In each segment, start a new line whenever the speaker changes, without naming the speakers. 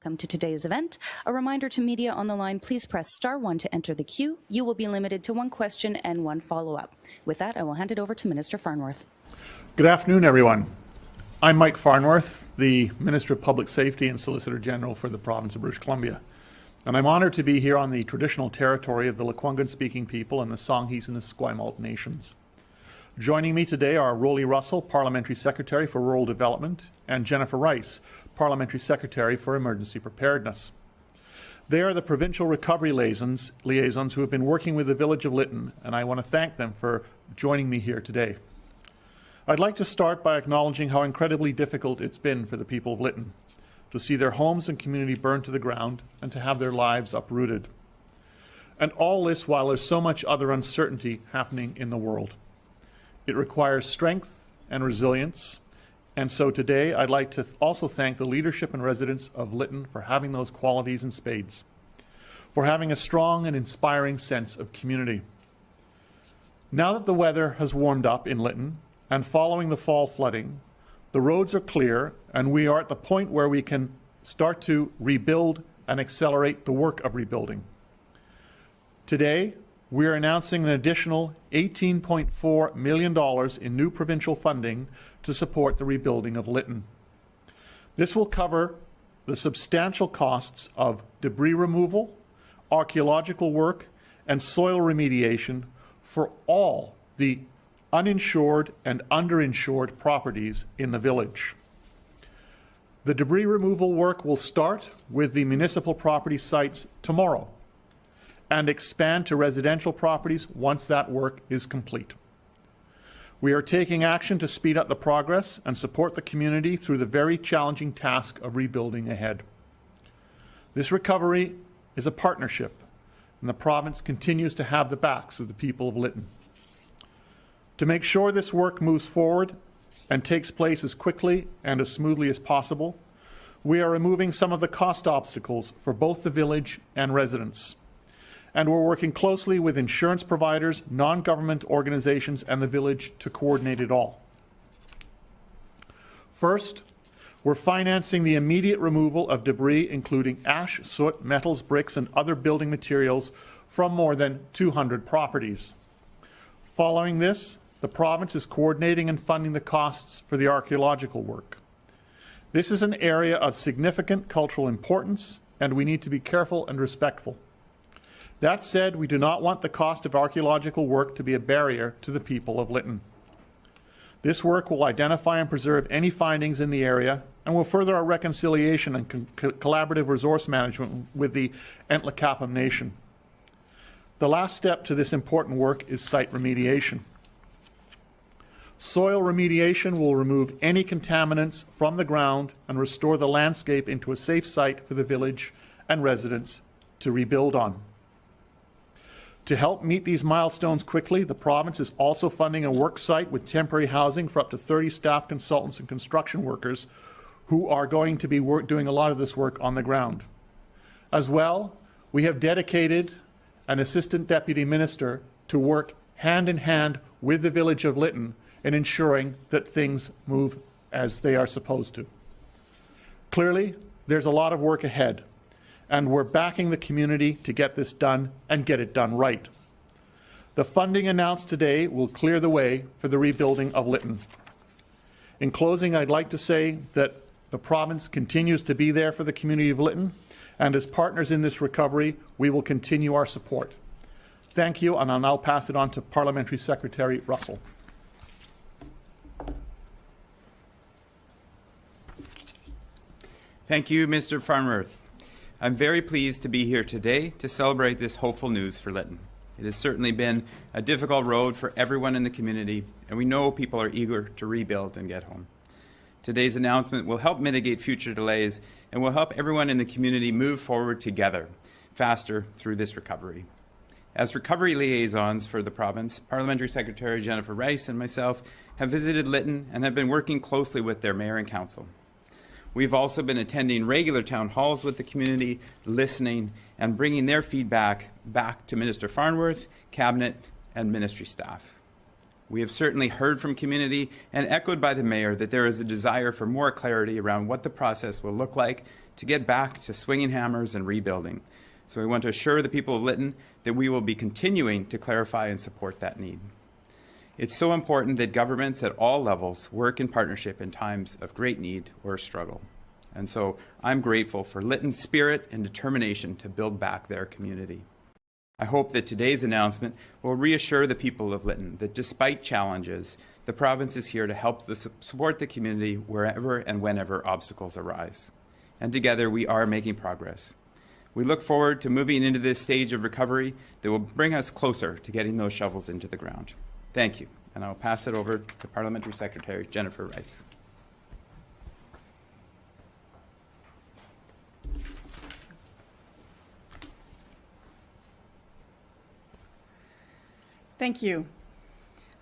Welcome to today's event. A reminder to media on the line, please press star one to enter the queue. You will be limited to one question and one follow-up. With that, I will hand it over to Minister Farnworth.
Good afternoon, everyone. I'm Mike Farnworth, the Minister of Public Safety and Solicitor General for the province of British Columbia. And I'm honored to be here on the traditional territory of the Lekwungen-speaking people and the Songhees and the Esquimalt nations. Joining me today are Roly Russell, Parliamentary Secretary for Rural Development, and Jennifer Rice, Parliamentary Secretary for Emergency Preparedness. They are the provincial recovery liaisons, liaisons who have been working with the village of Lytton, and I want to thank them for joining me here today. I'd like to start by acknowledging how incredibly difficult it's been for the people of Lytton to see their homes and community burned to the ground and to have their lives uprooted. And all this while there's so much other uncertainty happening in the world. It requires strength and resilience and so today I'd like to also thank the leadership and residents of Lytton for having those qualities in spades, for having a strong and inspiring sense of community. Now that the weather has warmed up in Lytton and following the fall flooding, the roads are clear and we are at the point where we can start to rebuild and accelerate the work of rebuilding. Today, we are announcing an additional $18.4 million in new provincial funding to support the rebuilding of Lytton. This will cover the substantial costs of debris removal, archaeological work, and soil remediation for all the uninsured and underinsured properties in the village. The debris removal work will start with the municipal property sites tomorrow and expand to residential properties once that work is complete. We are taking action to speed up the progress and support the community through the very challenging task of rebuilding ahead. This recovery is a partnership, and the province continues to have the backs of the people of Lytton. To make sure this work moves forward and takes place as quickly and as smoothly as possible, we are removing some of the cost obstacles for both the village and residents and we're working closely with insurance providers, non-government organizations, and the village to coordinate it all. First, we're financing the immediate removal of debris, including ash, soot, metals, bricks, and other building materials from more than 200 properties. Following this, the province is coordinating and funding the costs for the archaeological work. This is an area of significant cultural importance, and we need to be careful and respectful. That said, we do not want the cost of archaeological work to be a barrier to the people of Lytton. This work will identify and preserve any findings in the area and will further our reconciliation and co collaborative resource management with the Nlaka'pamux Nation. The last step to this important work is site remediation. Soil remediation will remove any contaminants from the ground and restore the landscape into a safe site for the village and residents to rebuild on. To help meet these milestones quickly, the province is also funding a work site with temporary housing for up to 30 staff consultants and construction workers who are going to be work, doing a lot of this work on the ground. As well, we have dedicated an assistant deputy minister to work hand in hand with the village of Lytton in ensuring that things move as they are supposed to. Clearly, there's a lot of work ahead and we're backing the community to get this done and get it done right. The funding announced today will clear the way for the rebuilding of Lytton. In closing, I'd like to say that the province continues to be there for the community of Lytton, and as partners in this recovery, we will continue our support. Thank you, and I'll now pass it on to Parliamentary Secretary Russell.
Thank you, Mr. Farnworth. I'm very pleased to be here today to celebrate this hopeful news for Lytton. It has certainly been a difficult road for everyone in the community, and we know people are eager to rebuild and get home. Today's announcement will help mitigate future delays and will help everyone in the community move forward together, faster through this recovery. As recovery liaisons for the province, Parliamentary Secretary Jennifer Rice and myself have visited Lytton and have been working closely with their mayor and council. We've also been attending regular town halls with the community, listening, and bringing their feedback back to Minister Farnworth, Cabinet, and ministry staff. We have certainly heard from community and echoed by the mayor that there is a desire for more clarity around what the process will look like to get back to swinging hammers and rebuilding. So we want to assure the people of Lytton that we will be continuing to clarify and support that need. It's so important that governments at all levels work in partnership in times of great need or struggle. And so I'm grateful for Lytton's spirit and determination to build back their community. I hope that today's announcement will reassure the people of Lytton that despite challenges, the province is here to help the, support the community wherever and whenever obstacles arise. And together we are making progress. We look forward to moving into this stage of recovery that will bring us closer to getting those shovels into the ground. Thank you. And I'll pass it over to Parliamentary Secretary Jennifer Rice.
Thank you.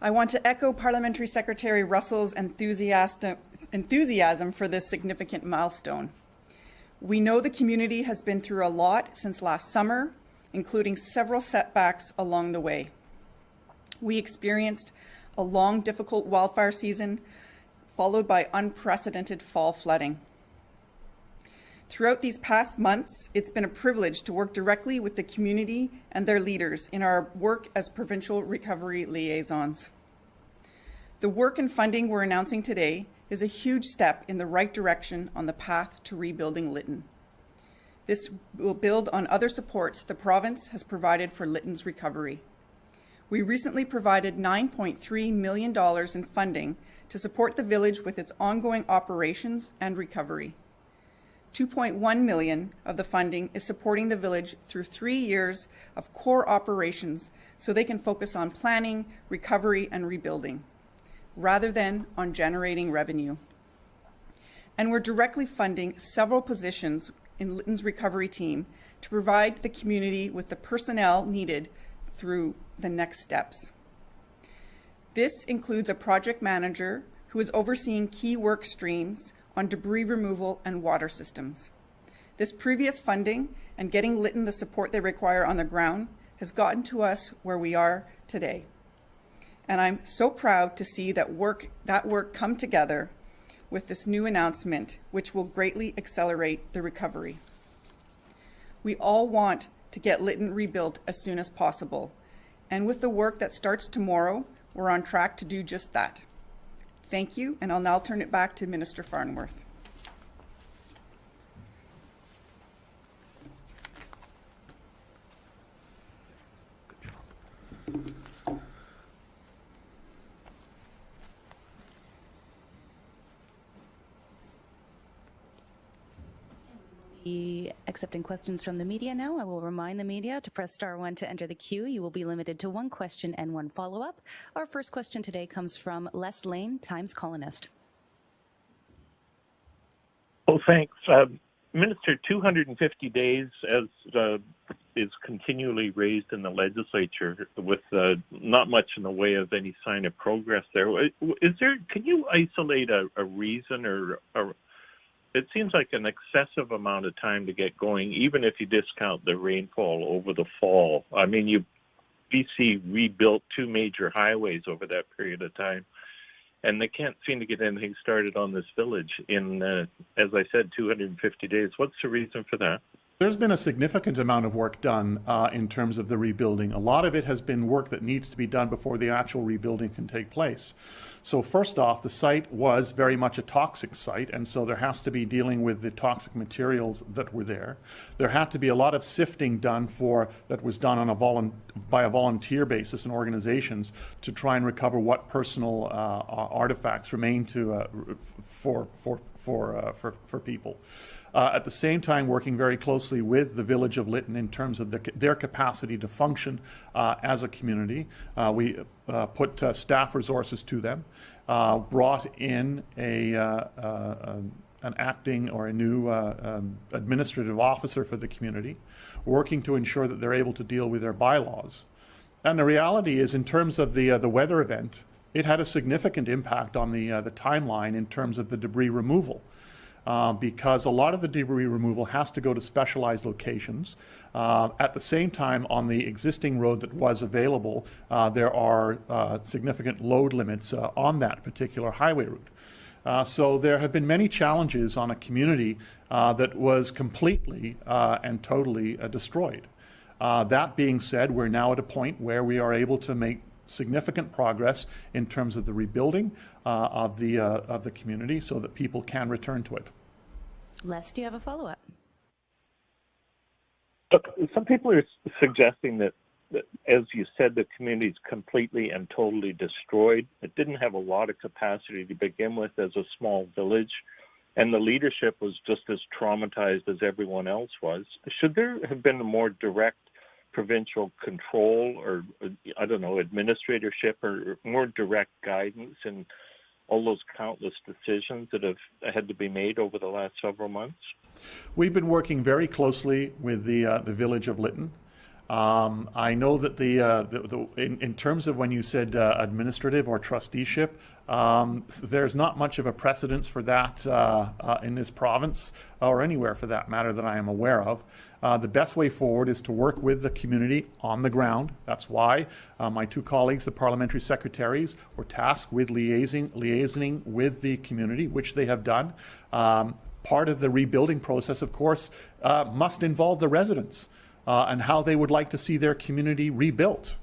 I want to echo Parliamentary Secretary Russell's enthusiasm for this significant milestone. We know the community has been through a lot since last summer, including several setbacks along the way. We experienced a long, difficult wildfire season, followed by unprecedented fall flooding. Throughout these past months, it's been a privilege to work directly with the community and their leaders in our work as provincial recovery liaisons. The work and funding we're announcing today is a huge step in the right direction on the path to rebuilding Lytton. This will build on other supports the province has provided for Lytton's recovery. We recently provided $9.3 million in funding to support the village with its ongoing operations and recovery. 2.1 million of the funding is supporting the village through three years of core operations so they can focus on planning, recovery, and rebuilding, rather than on generating revenue. And we're directly funding several positions in Lytton's recovery team to provide the community with the personnel needed through the next steps. This includes a project manager who is overseeing key work streams on debris removal and water systems. This previous funding and getting Lytton the support they require on the ground has gotten to us where we are today. And I'm so proud to see that work, that work come together with this new announcement, which will greatly accelerate the recovery. We all want to get Lytton rebuilt as soon as possible. And with the work that starts tomorrow, we're on track to do just that. Thank you, and I'll now turn it back to Minister Farnworth.
Be accepting questions from the media now. I will remind the media to press star one to enter the queue. You will be limited to one question and one follow-up. Our first question today comes from Les Leyne, Times Colonist.
Well, thanks. Uh, Minister, 250 days as uh, is continually raised in the legislature with uh, not much in the way of any sign of progress there. Is there? Can you isolate a, a reason or, or it seems like an excessive amount of time to get going, even if you discount the rainfall over the fall. I mean, you BC rebuilt two major highways over that period of time, and they can't seem to get anything started on this village in, uh, as I said, 250 days. What's the reason for that?
There's been a significant amount of work done uh, in terms of the rebuilding. A lot of it has been work that needs to be done before the actual rebuilding can take place. So first off, the site was very much a toxic site, and so there has to be dealing with the toxic materials that were there. There had to be a lot of sifting done for that was done on a volu- by a volunteer basis in organizations to try and recover what personal uh, artifacts remain to uh, for for for uh, for for people. Uh, at the same time, working very closely with the village of Lytton in terms of the, their capacity to function uh, as a community. Uh, we uh, put uh, staff resources to them, uh, brought in a, an acting or a new um, administrative officer for the community, working to ensure that they're able to deal with their bylaws. And the reality is, in terms of the, the weather event, it had a significant impact on the, the timeline in terms of the debris removal. Uh, because a lot of the debris removal has to go to specialized locations. Uh, at the same time, on the existing road that was available, uh, there are uh, significant load limits uh, on that particular highway route. Uh, so there have been many challenges on a community uh, that was completely uh, and totally uh, destroyed. Uh, that being said, we're now at a point where we are able to make significant progress in terms of the rebuilding uh, of the of the community, so that people can return to it.
Les, do you have a follow up?
Look, some people are suggesting that, that, as you said, the community is completely and totally destroyed. It didn't have a lot of capacity to begin with as a small village, and the leadership was just as traumatized as everyone else was. Should there have been a more direct provincial control or, uh, I don't know, administratorship or more direct guidance in all those countless decisions that have had to be made over the last several months?
We've been working very closely with the uh, the village of Lytton. Um, I know that the, uh, the, the in, in, terms of when you said uh, administrative or trusteeship, um, there's not much of a precedence for that uh, uh in this province or anywhere for that matter that I am aware of. Uh, the best way forward is to work with the community on the ground. That's why uh, my two colleagues, the parliamentary secretaries, were tasked with liaising, liaisoning with the community, which they have done. Um, part of the rebuilding process, of course, must involve the residents uh, and how they would like to see their community rebuilt,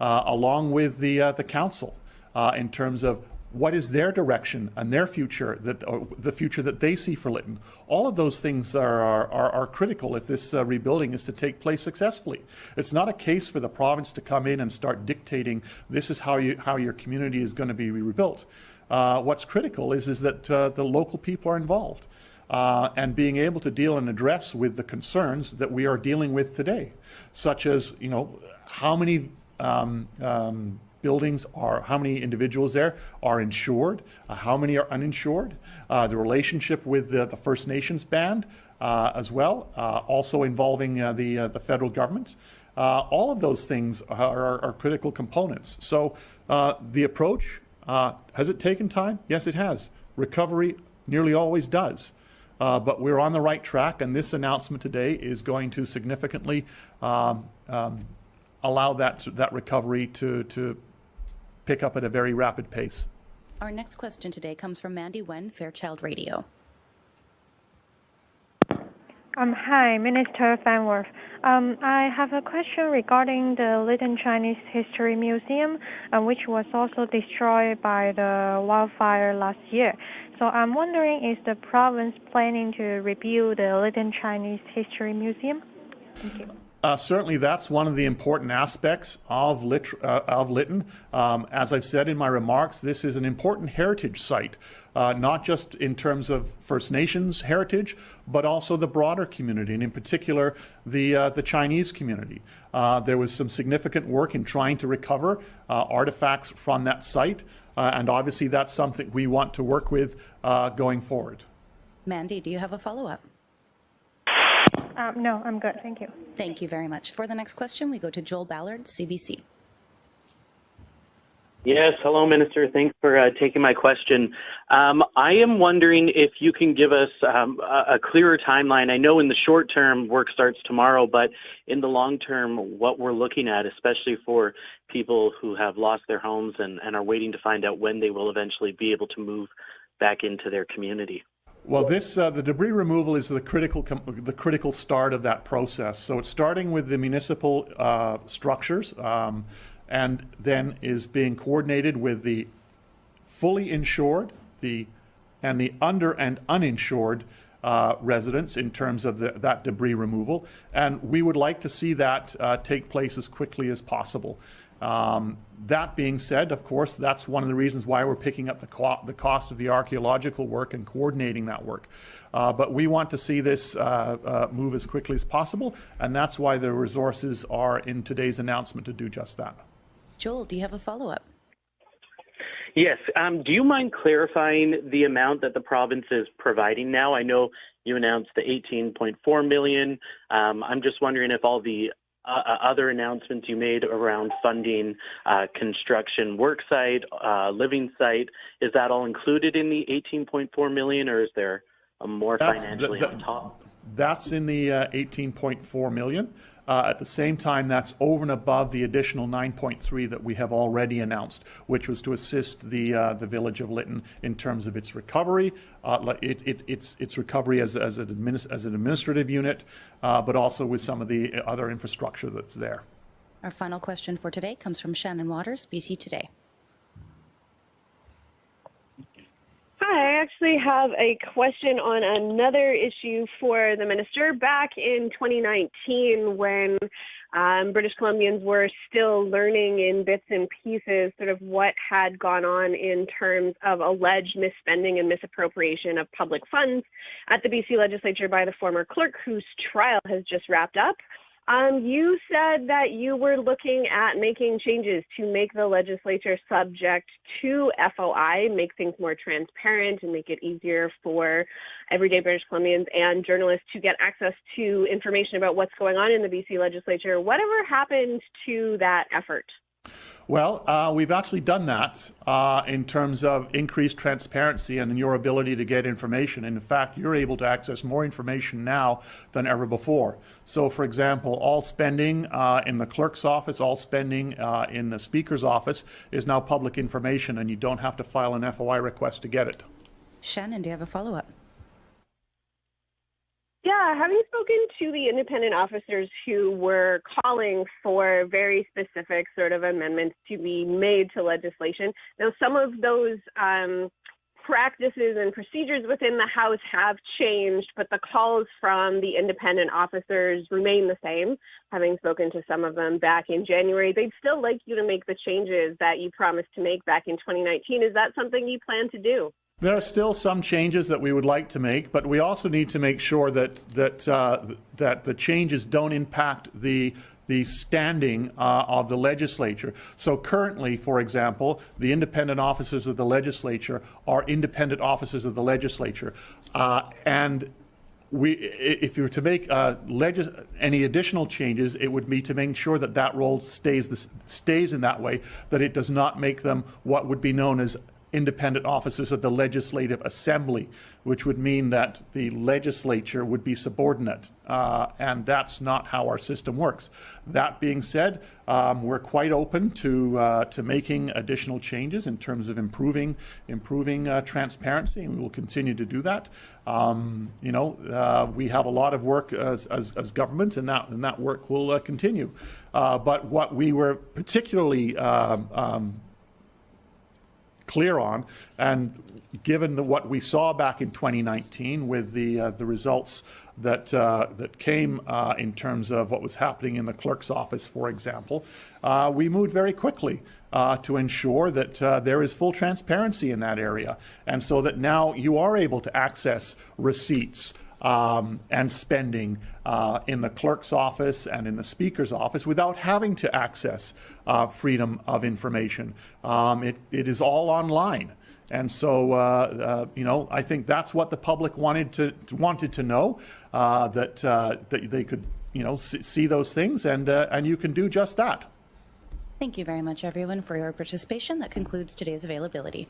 uh, along with the, uh, the council uh, in terms of what is their direction and their future, that, the future that they see for Lytton. All of those things are, are, are critical if this uh, rebuilding is to take place successfully. It's not a case for the province to come in and start dictating this is how, you, how your community is going to be rebuilt. Uh, what's critical is, is that the local people are involved uh, and being able to deal and address with the concerns that we are dealing with today, such as, you know, how many um, um, buildings are, how many individuals there are insured, uh, how many are uninsured, uh, the relationship with the, the First Nations band uh, as well, uh, also involving uh, the, the federal government. all of those things are, are critical components. So the approach, has it taken time? Yes, it has. Recovery nearly always does. Uh, but we're on the right track, and this announcement today is going to significantly um, um, allow that that recovery to to pick up at a very rapid pace.
Our next question today comes from Mandy Wen, Fairchild Radio.
Um, hi, Minister Farnworth. Um, I have a question regarding the Lytton Chinese History Museum, uh, which was also destroyed by the wildfire last year. So I'm wondering, is the province planning to rebuild the Lytton Chinese History Museum? Thank you.
Uh, certainly, that's one of the important aspects of, Lit- uh, of Lytton. Um, as I've said in my remarks, this is an important heritage site, uh, not just in terms of First Nations heritage, but also the broader community, and in particular, the, uh, the Chinese community. Uh, there was some significant work in trying to recover uh, artifacts from that site, and obviously, that's something we want to work with going forward.
Mandy, do you have a follow up?
Um, no, I'm good. Thank you.
Thank you very much. For the next question, we go to Joel Ballard, CBC.
Yes, hello, Minister. Thanks for uh, taking my question. Um, I am wondering if you can give us um, a, a, clearer timeline. I know in the short term, work starts tomorrow, but in the long term, what we're looking at, especially for people who have lost their homes and, and are waiting to find out when they will eventually be able to move back into their community.
Well, this uh, the debris removal is the critical the critical start of that process. So it's starting with the municipal uh, structures, um, and then is being coordinated with the fully insured, the and the under and uninsured uh, residents in terms of the, that debris removal. And we would like to see that uh, take place as quickly as possible. Um, that being said, of course, that's one of the reasons why we're picking up the, co- the cost of the archaeological work and coordinating that work. Uh, but we want to see this uh, uh, move as quickly as possible, and that's why the resources are in today's announcement to do just that.
Joel, do you have a follow up?
Yes. Um, do you mind clarifying the amount that the province is providing now? I know you announced the 18.4 million. Um, I'm just wondering if all the uh, uh, other announcements you made around funding uh, construction work site, uh, living site, is that all included in the 18.4 million, or is there a more
That's-
financially
that-
on top?
That's in the uh, 18.4 million. Uh, At the same time, that's over and above the additional 9.3 that we have already announced, which was to assist the, uh, the village of Lytton in terms of its recovery, uh, it, it, its, its recovery as, as, an adminis- as an administrative unit, uh, but also with some of the other infrastructure that's there.
Our final question for today comes from Shannon Waters, BC Today.
Hi, I actually have a question on another issue for the minister. Back in 2019, when um, British Columbians were still learning in bits and pieces sort of what had gone on in terms of alleged misspending and misappropriation of public funds at the BC legislature by the former clerk, whose trial has just wrapped up. Um, you said that you were looking at making changes to make the legislature subject to FOI, make things more transparent, and make it easier for everyday British Columbians and journalists to get access to information about what's going on in the BC legislature. Whatever happened to that effort?
Well, uh, we've actually done that uh, in terms of increased transparency and your ability to get information. In fact, you're able to access more information now than ever before. So, for example, all spending uh, in the clerk's office, all spending uh, in the speaker's office is now public information, and you don't have to file an FOI request to get it.
Shannon, do you have a follow up?
Yeah, you spoken to the independent officers who were calling for very specific sort of amendments to be made to legislation? Now, some of those um, practices and procedures within the House have changed, but the calls from the independent officers remain the same. Having spoken to some of them back in January, they'd still like you to make the changes that you promised to make back in 2019. Is that something you plan to do?
There are still some changes that we would like to make, but we also need to make sure that that uh, that the changes don't impact the the standing uh, of the legislature. So currently, for example, the independent offices of the legislature are independent offices of the legislature, uh, and we, if you were to make uh, legis- any additional changes, it would be to make sure that that role stays this, stays in that way, that it does not make them what would be known as independent offices of the Legislative Assembly, which would mean that the legislature would be subordinate, uh, and that's not how our system works. That being said, um, we're quite open to uh, to making additional changes in terms of improving improving uh, transparency, and we will continue to do that. Um, you know, uh, we have a lot of work as, as, as government, and that and that work will uh, continue. Uh, but what we were particularly um, um, clear on. And given the, what we saw back in 2019 with the uh, the results that uh, that came uh, in terms of what was happening in the clerk's office, for example, uh, we moved very quickly. Uh, to ensure that uh, there is full transparency in that area, and so that now you are able to access receipts, um, and spending uh, in the clerk's office and in the speaker's office without having to access uh, freedom of information. Um, it, it is all online. And so, uh, uh you know, I think that's what the public wanted to wanted to know uh, that uh, that they could, you know, see those things, and and you can do just that.
Thank you very much, everyone, for your participation. That concludes today's availability.